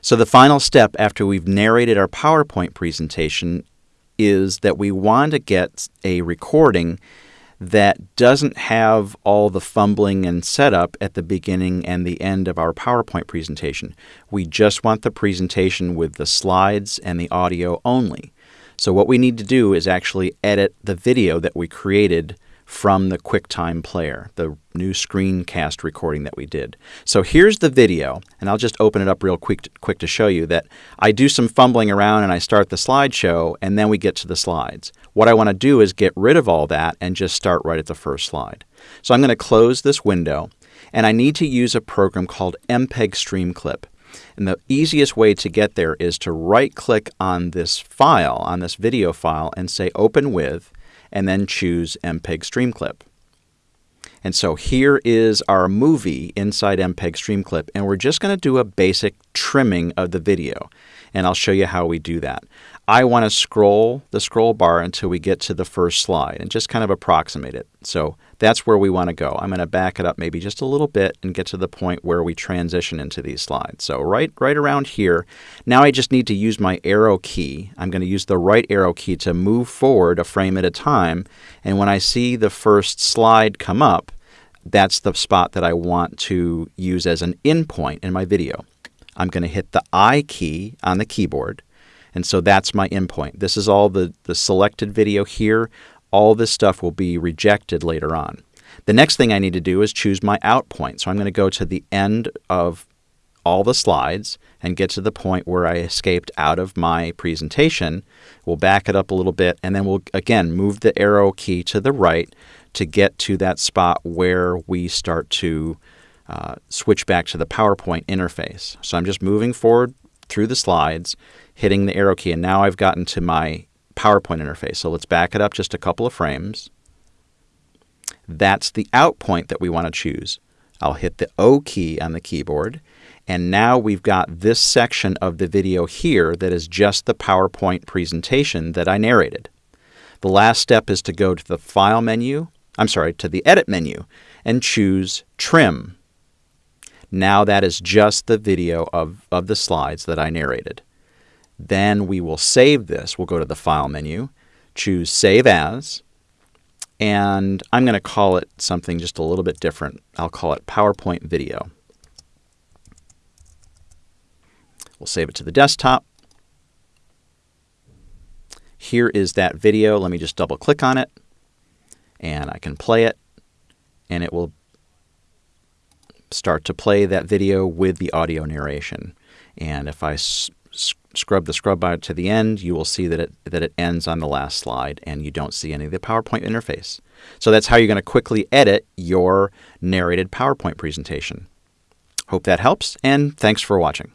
So the final step after we've narrated our PowerPoint presentation is that we want to get a recording that doesn't have all the fumbling and setup at the beginning and the end of our PowerPoint presentation. We just want the presentation with the slides and the audio only. So what we need to do is actually edit the video that we created from the QuickTime player, the new screencast recording that we did. So here's the video, and I'll just open it up real quick to, quick to show you that I do some fumbling around and I start the slideshow, and then we get to the slides. What I want to do is get rid of all that and just start right at the first slide. So I'm going to close this window, and I need to use a program called MPEG Streamclip. And the easiest way to get there is to right click on this file, on this video file, and say Open With, and then choose MPEG Streamclip. And so here is our movie inside MPEG Streamclip, and we're just going to do a basic trimming of the video. And I'll show you how we do that. I want to scroll the scroll bar until we get to the first slide and just kind of approximate it. So that's where we want to go. I'm going to back it up maybe just a little bit and get to the point where we transition into these slides. So right, right around here, now I just need to use my arrow key. I'm going to use the right arrow key to move forward a frame at a time. And when I see the first slide come up, that's the spot that I want to use as an in point in my video. I'm going to hit the I key on the keyboard and so that's my in point. This is all the, the selected video here. All this stuff will be rejected later on. The next thing I need to do is choose my out point. So I'm going to go to the end of all the slides and get to the point where I escaped out of my presentation. We'll back it up a little bit and then we'll again move the arrow key to the right to get to that spot where we start to uh, switch back to the PowerPoint interface. So I'm just moving forward through the slides hitting the arrow key, and now I've gotten to my PowerPoint interface. So let's back it up just a couple of frames. That's the out point that we want to choose. I'll hit the O key on the keyboard, and now we've got this section of the video here that is just the PowerPoint presentation that I narrated. The last step is to go to the File menu, I'm sorry, to the Edit menu, and choose Trim. Now that is just the video of, of the slides that I narrated. Then we will save this. We'll go to the File menu, choose Save As, and I'm going to call it something just a little bit different. I'll call it PowerPoint Video. We'll save it to the desktop. Here is that video. Let me just double click on it, and I can play it, and it will start to play that video with the audio narration. And if I scrub the scrub bar to the end, you will see that it, that it ends on the last slide and you don't see any of the PowerPoint interface. So that's how you're going to quickly edit your narrated PowerPoint presentation. Hope that helps, and thanks for watching.